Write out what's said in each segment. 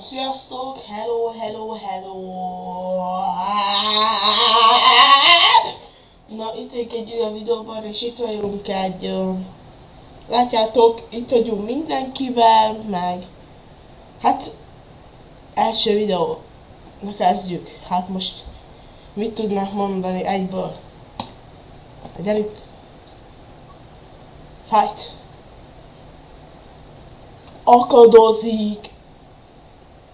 Sziasztok! Hello, hello, hello! Na, itt vagyunk egy olyan videóban, és itt vagyunk egy... Látjátok, itt vagyunk mindenkivel, meg... Hát... Első videó. Na kezdjük. Hát most... Mit tudnák mondani egyből? Gyerünk! Fight! Akadozik!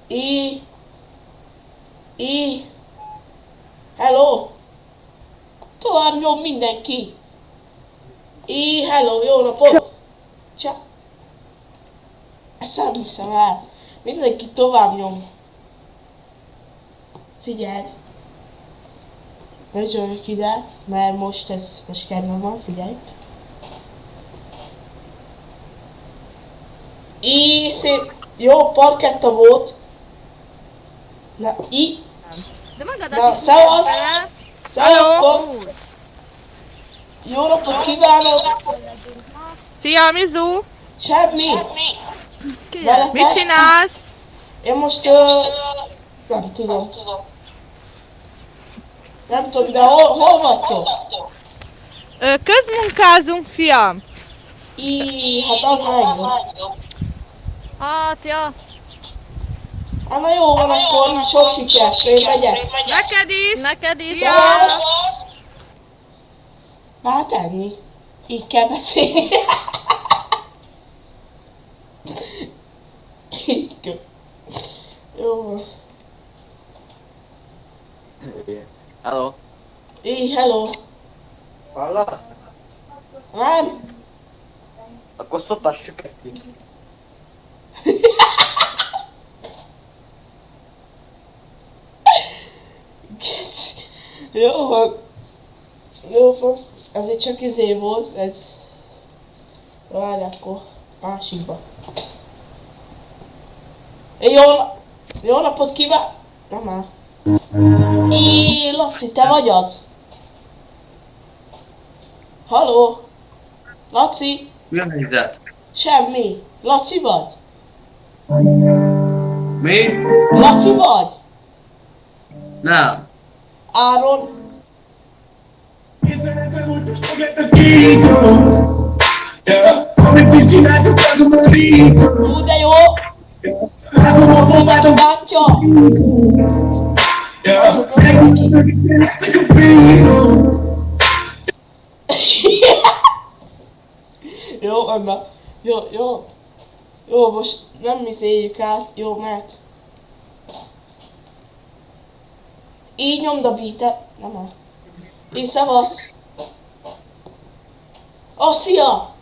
É. É. Hello. Tovább nyom mindenki. É, hello, jó napot. Csa. Ezt nem hiszem el. Mindenki tovább nyom. Figyeld. Rögyölök ide, mert most ez, most kedvem van, figyelj. Í, szép, jó parketta volt. Na, magadat Na, mutatd be. szevasztok! Jó napot kívánok! Szia, Mizu! Semmi! Mit csinálsz? Én most, ö, nem tudom. Nem tudom, de hol, hol vagytok? Ö, közmunkázunk, fiam. Í, hát az legjobb. Hát, ja. Hát na jó van, akkor sok sikert, én megyek. Neked is. Neked is. Szia! Szevasz! Hát ennyi. Így kell beszélni. Így kell. Jó van. Hello. Így, hello. Hallasz? Nem? Akkor szotassuk egy Jó van. Jó van. Egy csak izé volt, ez... Várj akkor. Másikba. Jó, jó napot kíván... Nem már. Laci, te vagy az? Haló? Laci? Mi a helyzet? Semmi. Laci vagy? Mi? Laci vagy? Nem. Áron? Hú, de jó! Mondom, a bátyja! Jó, Anna. Jó, jó. Jó, most nem izéljük át. Jó, mehet. Így nyomd a beatet. Nem már. Így szevasz. Ó, oh, szia!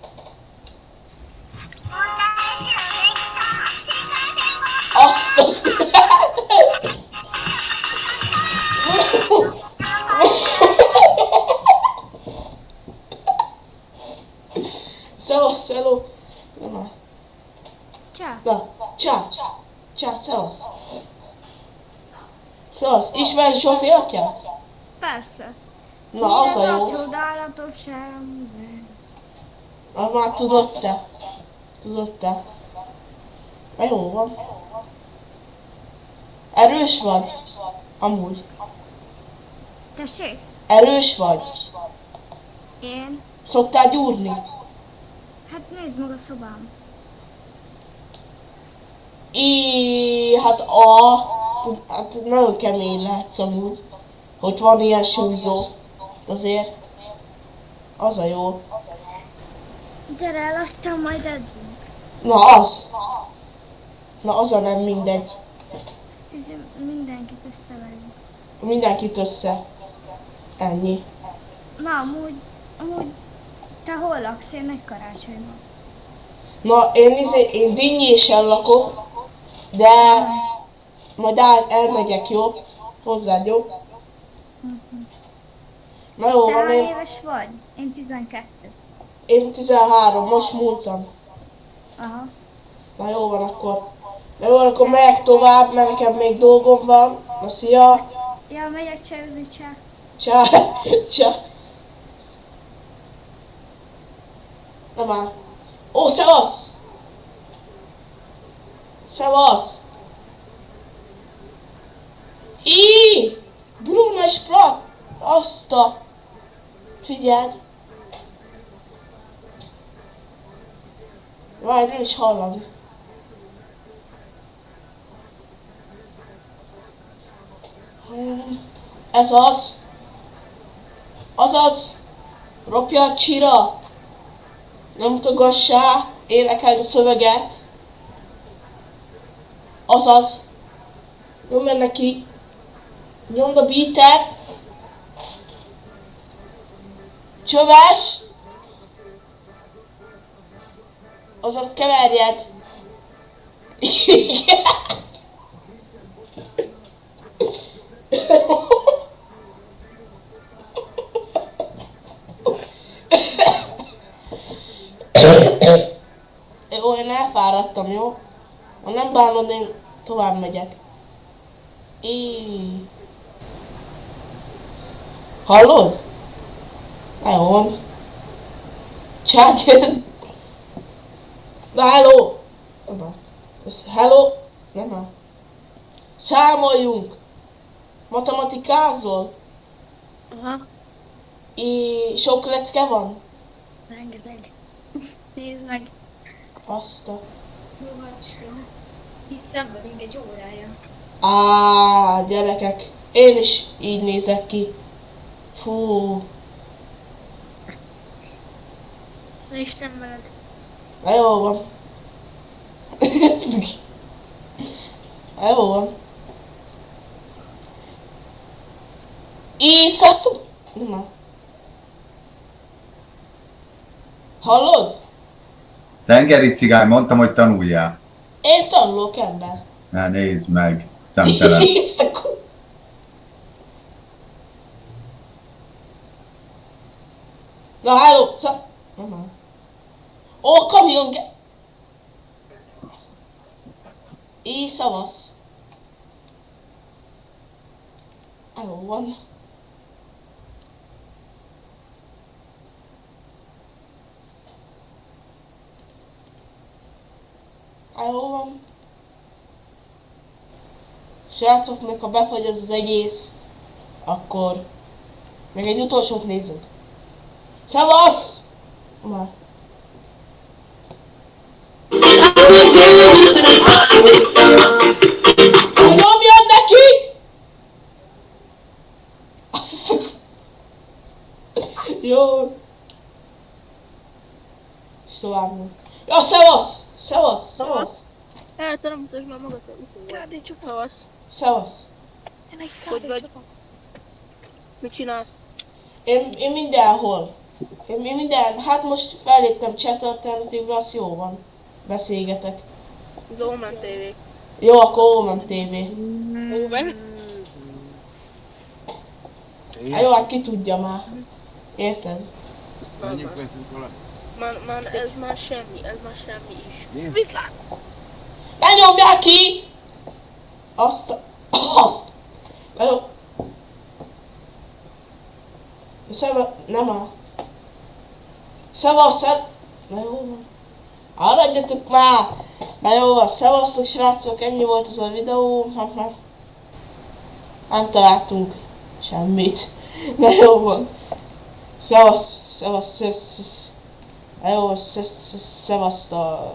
Azt a... Szevasz, hello! Nem már. Csá. Na, csá, csá, szevasz. Szevasz, ismerj Zsozi atyát? Persze. Na, az a jó. csodálatos ember. Na, már tudod te. Tudod te. Na jó van. Erős vagy? Amúgy. Tessék? Erős vagy? Én? Szoktál gyúrni? Hát nézd meg a szobám. I, hát a, hát nagyon kemény lehetsz amúgy, hogy van ilyen súlyzó. De azért, az a jó. Gyere el, aztán majd edzünk. Na az. Na az a nem mindegy. Ezt izé mindenkit összeverünk. Mindenkit össze. Ennyi. Na, amúgy, amúgy, te hol laksz? Én egy karácsonyban. Na, én, izé, én dinnyésen lakok, de majd el, elmegyek, jó? Hozzád, jó? Na jó, van, én, éves vagy? Én 12. én 13, most múltam. Aha. Na jó van akkor. Na jó van, akkor megyek tovább, mert nekem még dolgom van. Na szia! Ja, megyek csajozni, csá. Csá! Csá! Na már. Ó, szevasz! Szevasz! Már sprat! Azt a... Figyeld! Várj, nem is hallani. Ez az. Azaz. Ropja a csira. Nem mutogassá. Énekeld a szöveget. Azaz. Nyomd meg neki. Nyomd a beatet. Csöves. Azaz keverjed. Igen. Jó, én elfáradtam, jó? Ha nem bánod, én tovább megyek. Í. Hallod? Van. Csákjön. Na hello! Hello? Nem áll. Számoljunk! Matematikázol? Aha, I sok lecke van? rengeteg. Nézd meg. Azt a... Itt szenvedünk egy órája. Á, gyerekek, én is így nézek ki. Fú, Na Isten veled. na jó van. na jó van. Észasz... Áll. Hallod? Tengeri cigány, mondtam, hogy tanuljál. Én tanulok ember. Na nézd meg, szemtelen. Nézd a ku... Na, halló, szá... Nem áll. Ó, kamion ge... Így szavasz. Jó van. Jó van. Srácok, meg ha befagy ez az egész, akkor még egy utolsót nézzünk. Szevasz! Már. Ha nyomjad neki! Azt a... Jó. És tovább nyom. Ja, szevasz! Szevasz! Szevasz! El, te nem mutasd már magad a Kádé csapat. Szavasz. Szevasz! Hogy vagy? Mit csinálsz? Én, én mindenhol. Én, én minden, hát most felléptem chat alternatívra, az jó van. Beszélgetek. Zómen TV. Jó, akkor Omen TV. Omen. Hát jó, hát ki tudja már. Érted? Menjünk veszünk vele. Már, már, ez már semmi, ez már semmi is. Viszlát! Ne nyomják ki! Azt a... Azt! Jó. Szeva... Nem a... Szevasz, szev... Na jó van. Maradjatok már! Na jó van, szevasztok srácok, ennyi volt ez a videó. Hát. Nem találtunk semmit. Na jó van. Szevasz, szevasz, szevasz, szevasz, Na jó, szevasztok.